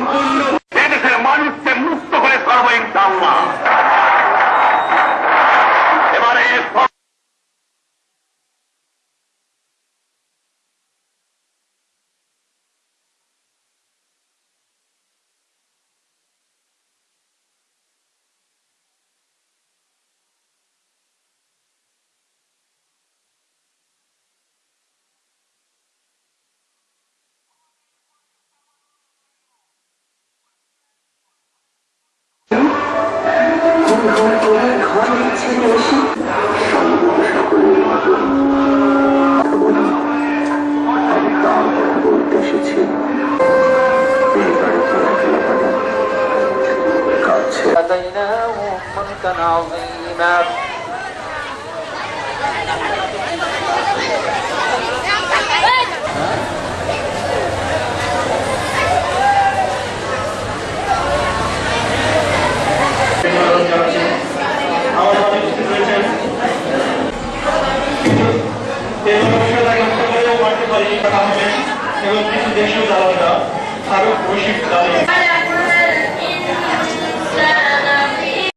সম্পূর্ণ এদেশের মানুষকে মুক্ত করে করব ইনশাল্লাহ এবারে এই বাড়িতে একলা বাড়ি কাছে هديناه ملكا عظيما মানতে পারি এবং কিছু দেশীয় দালালরা ফারুক রশিদ দালি